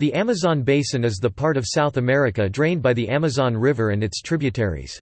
The Amazon basin is the part of South America drained by the Amazon River and its tributaries.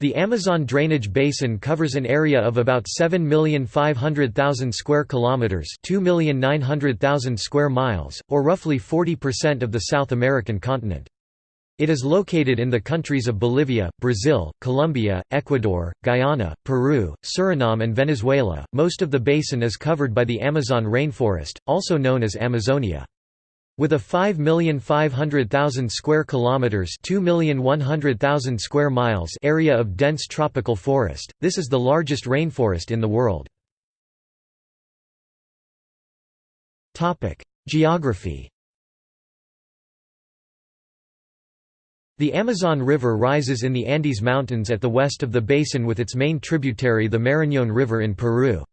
The Amazon drainage basin covers an area of about 7,500,000 square kilometers, 2,900,000 square miles, or roughly 40% of the South American continent. It is located in the countries of Bolivia, Brazil, Colombia, Ecuador, Guyana, Peru, Suriname and Venezuela. Most of the basin is covered by the Amazon rainforest, also known as Amazonia. With a 5,500,000 square kilometers, 2,100,000 square miles area of dense tropical forest, this is the largest rainforest in the world. Topic: Geography. The Amazon River rises in the Andes Mountains at the west of the basin with its main tributary the Marañón River in Peru.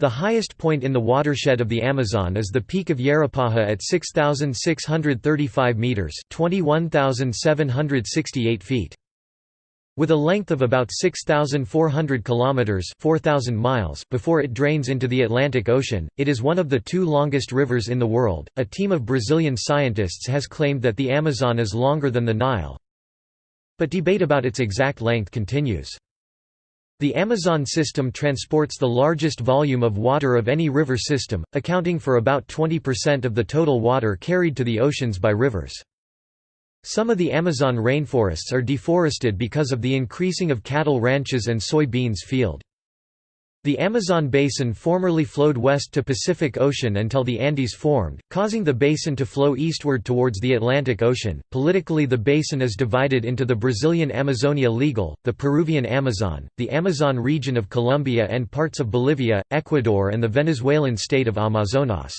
The highest point in the watershed of the Amazon is the peak of Yerupajá at 6,635 metres 21,768 feet. With a length of about 6,400 kilometers (4,000 miles) before it drains into the Atlantic Ocean, it is one of the two longest rivers in the world. A team of Brazilian scientists has claimed that the Amazon is longer than the Nile, but debate about its exact length continues. The Amazon system transports the largest volume of water of any river system, accounting for about 20% of the total water carried to the oceans by rivers. Some of the Amazon rainforests are deforested because of the increasing of cattle ranches and soybeans field. The Amazon basin formerly flowed west to Pacific Ocean until the Andes formed, causing the basin to flow eastward towards the Atlantic Ocean. Politically, the basin is divided into the Brazilian Amazonia Legal, the Peruvian Amazon, the Amazon region of Colombia, and parts of Bolivia, Ecuador, and the Venezuelan state of Amazonas.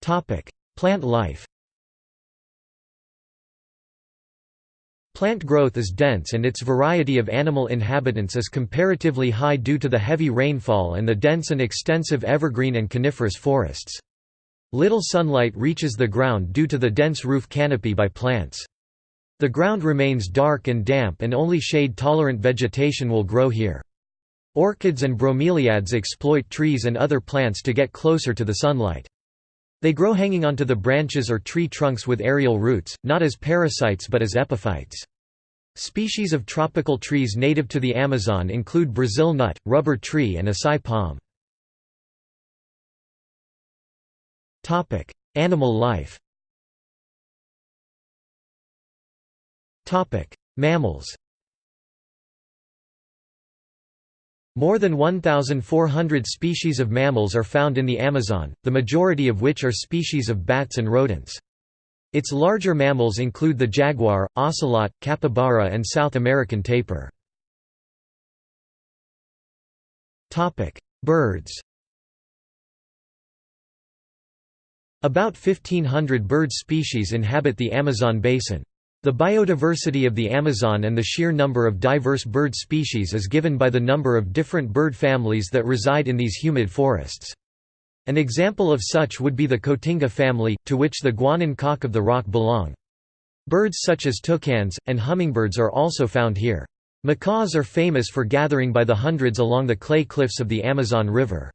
Topic: Plant life. Plant growth is dense and its variety of animal inhabitants is comparatively high due to the heavy rainfall and the dense and extensive evergreen and coniferous forests. Little sunlight reaches the ground due to the dense roof canopy by plants. The ground remains dark and damp and only shade-tolerant vegetation will grow here. Orchids and bromeliads exploit trees and other plants to get closer to the sunlight. They grow hanging onto the branches or tree trunks with aerial roots, not as parasites but as epiphytes. Species of tropical trees native to the Amazon include Brazil nut, rubber tree and acai palm. Animal life Mammals More than 1,400 species of mammals are found in the Amazon, the majority of which are species of bats and rodents. Its larger mammals include the jaguar, ocelot, capybara and South American tapir. Birds About 1,500 bird species inhabit the Amazon basin. The biodiversity of the Amazon and the sheer number of diverse bird species is given by the number of different bird families that reside in these humid forests. An example of such would be the Cotinga family, to which the Guianan cock of the rock belong. Birds such as toucans, and hummingbirds are also found here. Macaws are famous for gathering by the hundreds along the clay cliffs of the Amazon River.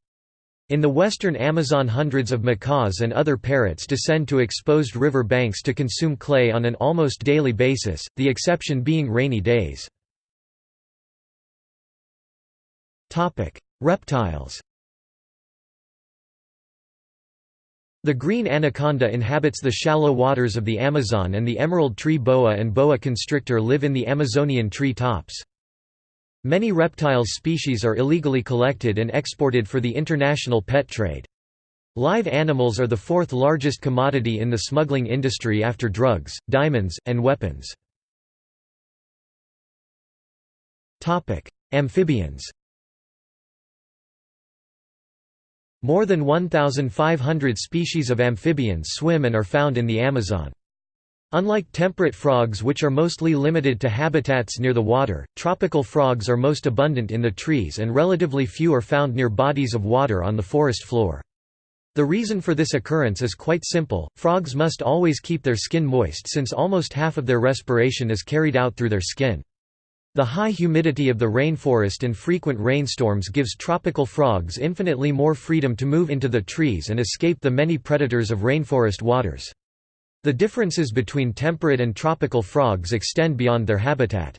In the western Amazon hundreds of macaws and other parrots descend to exposed river banks to consume clay on an almost daily basis, the exception being rainy days. Reptiles The green anaconda inhabits the shallow waters of the Amazon and the emerald tree boa and boa constrictor live in the Amazonian tree tops. Many reptiles species are illegally collected and exported for the international pet trade. Live animals are the fourth largest commodity in the smuggling industry after drugs, diamonds, and weapons. Amphibians More than 1,500 species of amphibians swim and are found in the Amazon. Unlike temperate frogs which are mostly limited to habitats near the water, tropical frogs are most abundant in the trees and relatively few are found near bodies of water on the forest floor. The reason for this occurrence is quite simple, frogs must always keep their skin moist since almost half of their respiration is carried out through their skin. The high humidity of the rainforest and frequent rainstorms gives tropical frogs infinitely more freedom to move into the trees and escape the many predators of rainforest waters. The differences between temperate and tropical frogs extend beyond their habitat.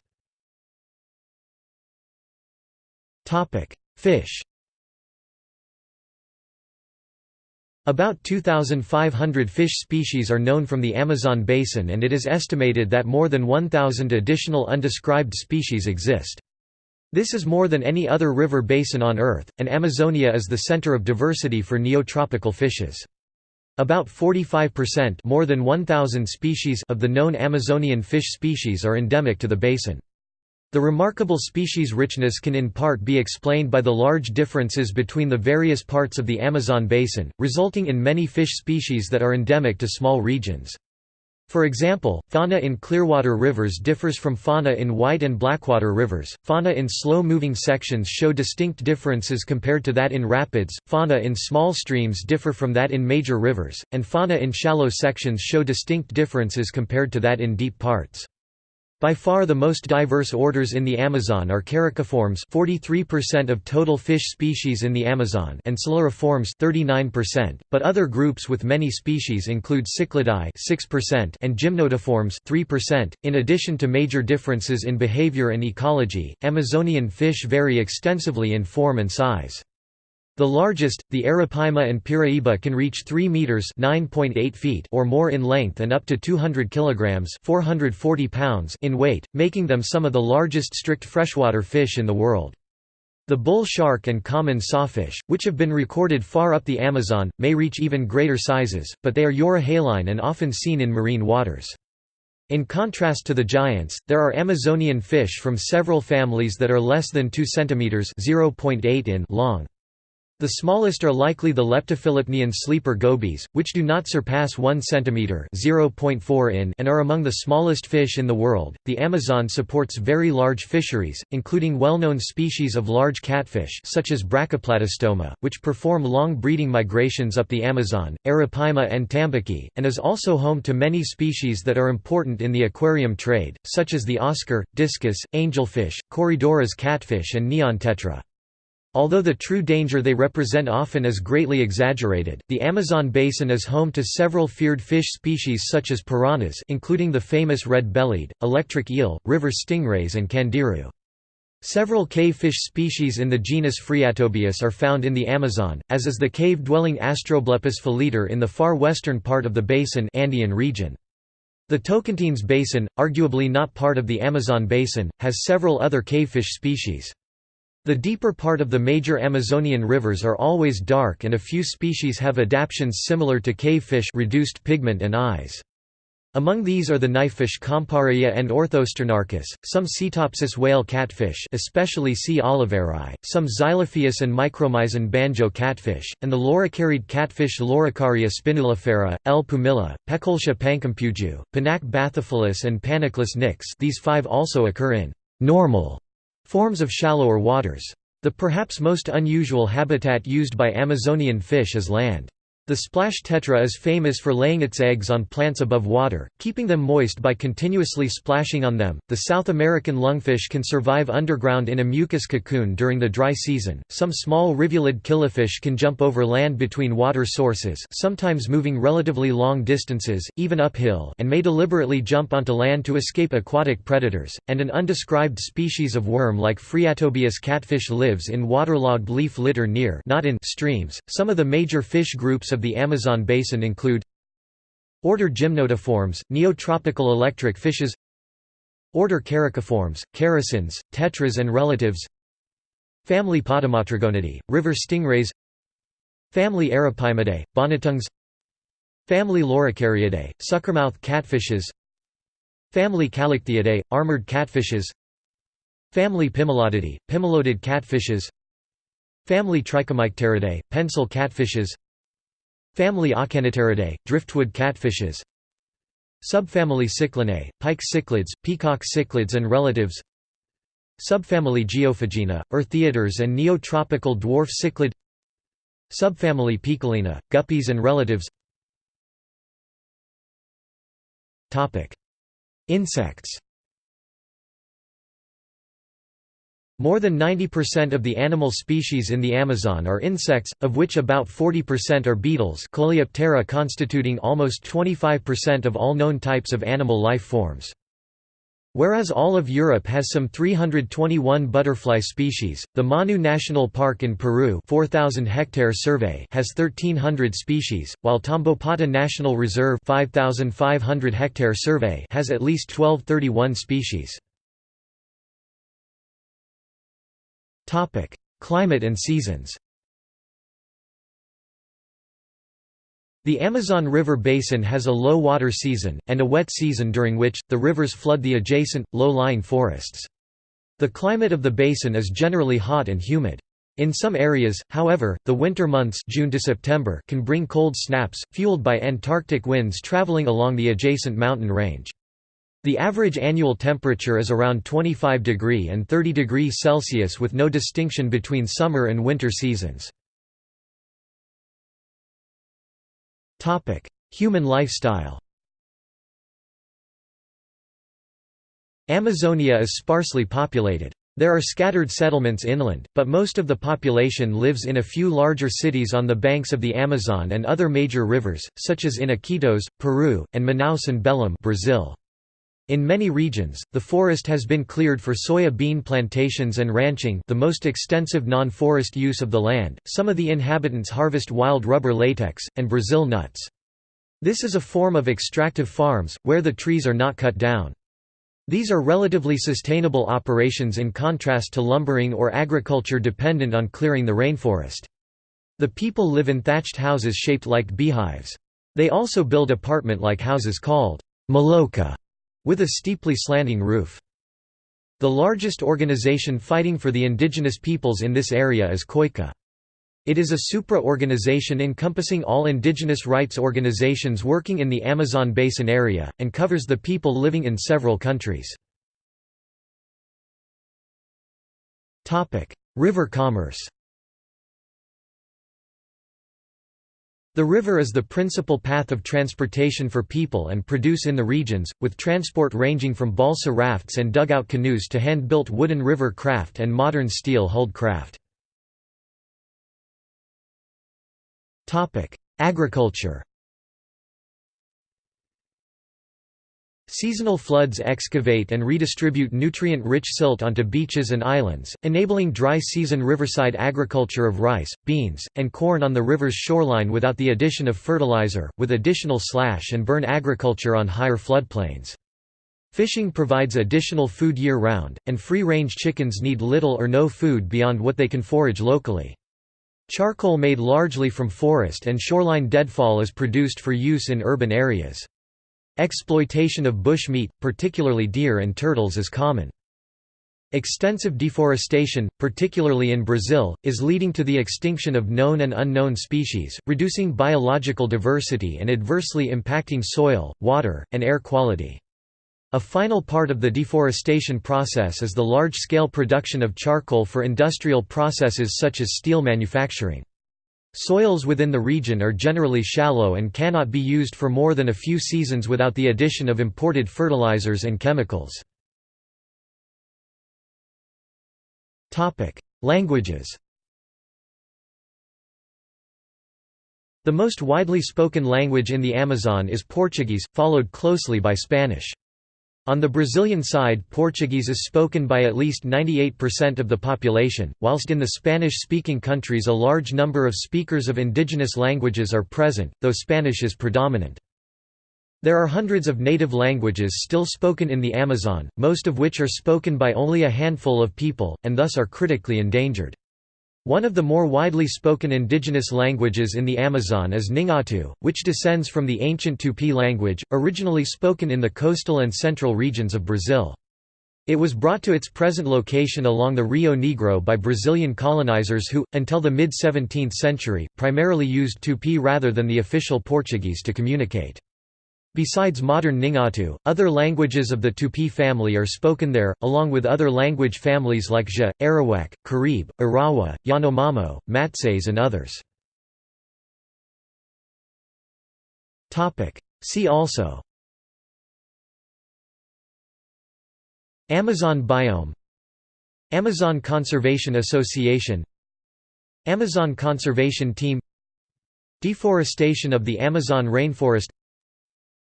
Fish About 2,500 fish species are known from the Amazon basin and it is estimated that more than 1,000 additional undescribed species exist. This is more than any other river basin on Earth, and Amazonia is the center of diversity for neotropical fishes. About 45% more than 1,000 species of the known Amazonian fish species are endemic to the basin. The remarkable species richness can in part be explained by the large differences between the various parts of the Amazon basin, resulting in many fish species that are endemic to small regions. For example, fauna in clearwater rivers differs from fauna in white and blackwater rivers. Fauna in slow-moving sections show distinct differences compared to that in rapids. Fauna in small streams differ from that in major rivers, and fauna in shallow sections show distinct differences compared to that in deep parts. By far the most diverse orders in the Amazon are Characiformes 43% of total fish species in the Amazon and Siluriformes 39%, but other groups with many species include Cichlidae 6% and gymnotiformes 3%. .In addition to major differences in behavior and ecology, Amazonian fish vary extensively in form and size. The largest, the Arapaima and Piraiba can reach 3 meters (9.8 feet) or more in length and up to 200 kilograms (440 pounds) in weight, making them some of the largest strict freshwater fish in the world. The bull shark and common sawfish, which have been recorded far up the Amazon, may reach even greater sizes, but they are euryhaline and often seen in marine waters. In contrast to the giants, there are Amazonian fish from several families that are less than 2 cm (0.8 in) long. The smallest are likely the leptophilipnian sleeper gobies, which do not surpass 1 cm (0.4 in) and are among the smallest fish in the world. The Amazon supports very large fisheries, including well-known species of large catfish such as Brachyplatystoma, which perform long breeding migrations up the Amazon, Arapaima and Tambaqui, and is also home to many species that are important in the aquarium trade, such as the Oscar, discus, angelfish, Corydoras catfish and neon tetra. Although the true danger they represent often is greatly exaggerated, the Amazon basin is home to several feared fish species such as piranhas including the famous red-bellied, electric eel, river stingrays and candiru. Several cave fish species in the genus Phreatobius are found in the Amazon, as is the cave-dwelling Astroblepus pholeter in the far western part of the basin Andean region. The Tocantins Basin, arguably not part of the Amazon basin, has several other cavefish species. The deeper part of the major Amazonian rivers are always dark and a few species have adaptations similar to cavefish reduced pigment and eyes. Among these are the knifefish Compsaraia and Orthosternarchus, some Cetopsis whale catfish especially C. oliveirai, some Xyliphius and Micromyzon banjo catfish, and the loricariid catfish Loricaria spinulifera, L. pumila, Peckoltia pankimpuju, Panaque bathyphilus and Panaqolus nix these five also occur in normal Forms of shallower waters. The perhaps most unusual habitat used by Amazonian fish is land. The splash tetra is famous for laying its eggs on plants above water, keeping them moist by continuously splashing on them. The South American lungfish can survive underground in a mucus cocoon during the dry season. Some small rivulid killifish can jump over land between water sources, sometimes moving relatively long distances, even uphill, and may deliberately jump onto land to escape aquatic predators. And an undescribed species of worm like Phreatobius catfish lives in waterlogged leaf litter near, not in streams. Some of the major fish groups of the Amazon basin include Order Gymnotiformes, neotropical electric fishes Order Characiformes, characins, tetras and relatives Family Potamotrygonidae, river stingrays Family Arapaimidae, bonytongues Family Loricariidae, suckermouth catfishes Family Callichthyidae, armored catfishes Family Pimelodidae, pimelodid catfishes Family Trichomycteridae, pencil catfishes Family Auchenipteridae, driftwood catfishes. Subfamily Cichlinae, pike cichlids, peacock cichlids and relatives. Subfamily Geophagina, eartheaters and neotropical dwarf cichlid. Subfamily Poeciliinae, guppies and relatives. Insects More than 90% of the animal species in the Amazon are insects, of which about 40% are beetles Coleoptera constituting almost 25% of all known types of animal life forms. Whereas all of Europe has some 321 butterfly species, the Manu National Park in Peru 4,000 hectare survey has 1,300 species, while Tambopata National Reserve 5,500 hectare survey has at least 1231 species. Climate and seasons The Amazon River basin has a low water season, and a wet season during which, the rivers flood the adjacent, low-lying forests. The climate of the basin is generally hot and humid. In some areas, however, the winter months June to September can bring cold snaps, fueled by Antarctic winds traveling along the adjacent mountain range. The average annual temperature is around 25 degree and 30 degrees Celsius with no distinction between summer and winter seasons. Human lifestyle Amazonia is sparsely populated. There are scattered settlements inland, but most of the population lives in a few larger cities on the banks of the Amazon and other major rivers, such as in Iquitos, Peru, and Manaus and Belém Brazil. In many regions, the forest has been cleared for soya bean plantations and ranching the most extensive non-forest use of the land. Some of the inhabitants harvest wild rubber latex, and Brazil nuts. This is a form of extractive farms, where the trees are not cut down. These are relatively sustainable operations in contrast to lumbering or agriculture dependent on clearing the rainforest. The people live in thatched houses shaped like beehives. They also build apartment-like houses called maloca with a steeply slanting roof. The largest organization fighting for the indigenous peoples in this area is COICA. It is a supra-organization encompassing all indigenous rights organizations working in the Amazon basin area, and covers the people living in several countries. River commerce The river is the principal path of transportation for people and produce in the regions, with transport ranging from balsa rafts and dugout canoes to hand-built wooden river craft and modern steel-hulled craft. Agriculture Seasonal floods excavate and redistribute nutrient-rich silt onto beaches and islands, enabling dry-season riverside agriculture of rice, beans, and corn on the river's shoreline without the addition of fertilizer, with additional slash and burn agriculture on higher floodplains. Fishing provides additional food year-round, and free-range chickens need little or no food beyond what they can forage locally. Charcoal made largely from forest and shoreline deadfall is produced for use in urban areas. Exploitation of bush meat, particularly deer and turtles is common. Extensive deforestation, particularly in Brazil, is leading to the extinction of known and unknown species, reducing biological diversity and adversely impacting soil, water, and air quality. A final part of the deforestation process is the large-scale production of charcoal for industrial processes such as steel manufacturing. Soils within the region are generally shallow and cannot be used for more than a few seasons without the addition of imported fertilizers and chemicals. Languages The most widely spoken language in the Amazon is Portuguese, followed closely by Spanish. On the Brazilian side Portuguese is spoken by at least 98% of the population, whilst in the Spanish-speaking countries a large number of speakers of indigenous languages are present, though Spanish is predominant. There are hundreds of native languages still spoken in the Amazon, most of which are spoken by only a handful of people, and thus are critically endangered. One of the more widely spoken indigenous languages in the Amazon is Nheengatu, which descends from the ancient Tupi language, originally spoken in the coastal and central regions of Brazil. It was brought to its present location along the Rio Negro by Brazilian colonizers who, until the mid-17th century, primarily used Tupi rather than the official Portuguese to communicate. Besides modern Nheengatu, other languages of the Tupi family are spoken there, along with other language families like Jê, Arawak, Carib, Arawa, Yanomamo, Matses and others. See also Amazon biome Amazon Conservation Association Amazon Conservation Team Deforestation of the Amazon rainforest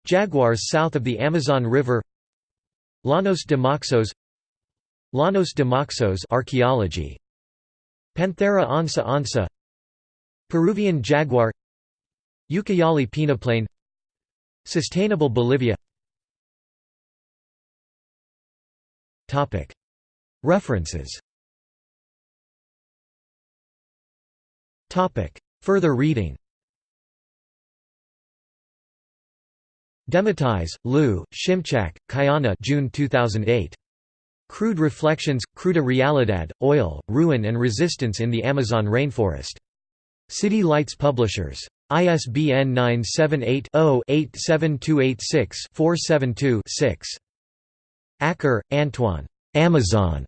Jaguars south of the Amazon River Llanos de Moxos Llanos de Moxos archaeology Panthera onca onca Peruvian jaguar Ucayali peneplain Sustainable Bolivia. References. Further reading Dematteis, Lou, Szymczak, Kayana June 2008. Crude Reflections, Cruda Realidad, Oil, Ruin and Resistance in the Amazon Rainforest. City Lights Publishers. ISBN 978-0-87286-472-6. Acker, Antoine. Amazon.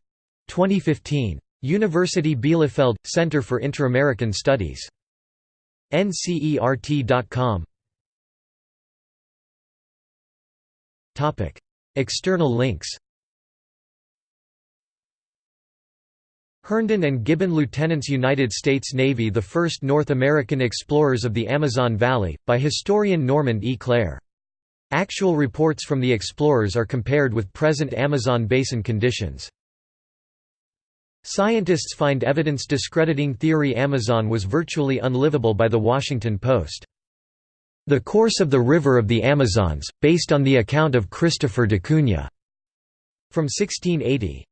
2015. University Bielefeld, Center for Inter-American Studies. ncert.com External links Herndon and Gibbon Lieutenants United States Navy The first North American explorers of the Amazon Valley, by historian Normand E. Klare. Actual reports from the explorers are compared with present Amazon basin conditions. Scientists find evidence discrediting theory Amazon was virtually unlivable by The Washington Post. The Course of the River of the Amazons, based on the account of Christopher de Cunha. From 1680.